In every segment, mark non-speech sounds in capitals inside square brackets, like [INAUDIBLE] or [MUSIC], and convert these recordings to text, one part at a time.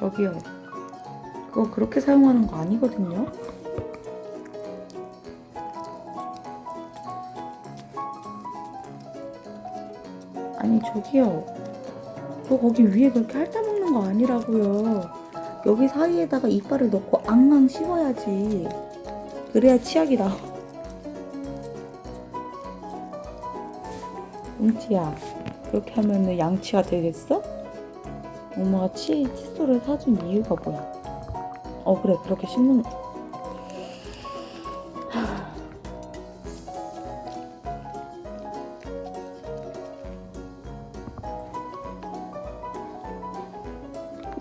저기요. 그거 그렇게 사용하는 거 아니거든요. 아니 저기요. 그거 거기 위에 그렇게 핥아먹는 거 아니라고요. 여기 사이에다가 이빨을 넣고 앙앙 씹어야지. 그래야 치약이 나와. 웅치야, 그렇게 하면은 양치가 되겠어? 엄마가 치, 칫솔을 사준 이유가 뭐야? 어, 그래, 그렇게 씹는,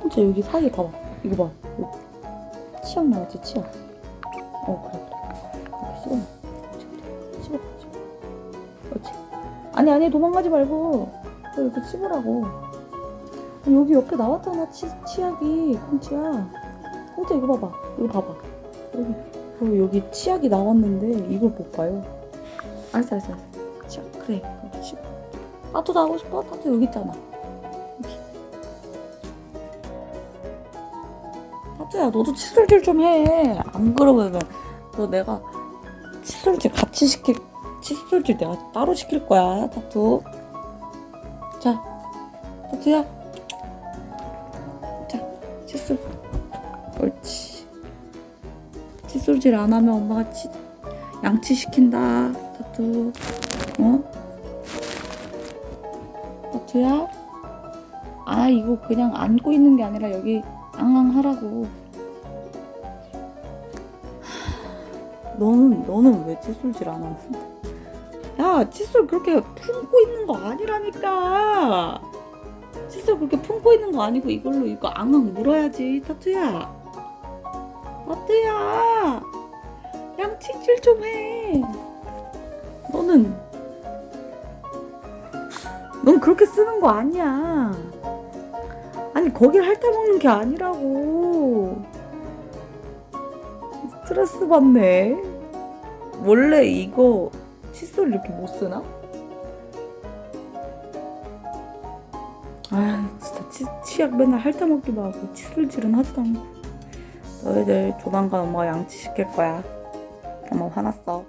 웅치 [SIGHS] 여기 사이에 봐봐. 이거 봐. 여기. 치약 나왔지, 치약. 어, 그래, 그래. 이렇게 씹어. 씹어, 씹어. 그렇지. 아니 아니 도망가지 말고 또 이렇게 씹으라고 여기 옆에 나왔잖아 치, 치약이. 콩치야 콩치 이거 봐봐. 이거 봐봐. 여기. 어, 여기 치약이 나왔는데 이걸 못 봐요. 알았어 알았어 알았어. 치약. 그래. 씹어 따투도 하고 싶어? 따투 여기 있잖아. 따투야 너도 칫솔질 좀 해. 안 그러면 너 내가 칫솔질 같이 시킬 칫솔질 내가 따로 시킬 거야, 타투. 자, 타투야. 자, 칫솔. 옳지. 칫솔질 안 하면 엄마가 치, 양치 시킨다, 타투. 어? 타투야? 아, 이거 그냥 안고 있는 게 아니라 여기 앙앙 하라고. 너는, 너는 왜 칫솔질 안 하는데? 야 칫솔 그렇게 품고 있는 거 아니라니까 칫솔 그렇게 품고 있는 거 아니고 이걸로 이거 앙앙 물어야지 타투야. 타투야 양치질 좀 해. 너는 넌 그렇게 쓰는 거 아니야. 아니 거길 핥아먹는 게 아니라고. 스트레스 받네. 원래 이거 칫솔 이렇게 못 쓰나? 아 진짜 치, 치약 맨날 핥아먹기도 하고 칫솔질은 하지도 않고. 너희들 조만간 엄마가 양치시킬 거야. 엄마 화났어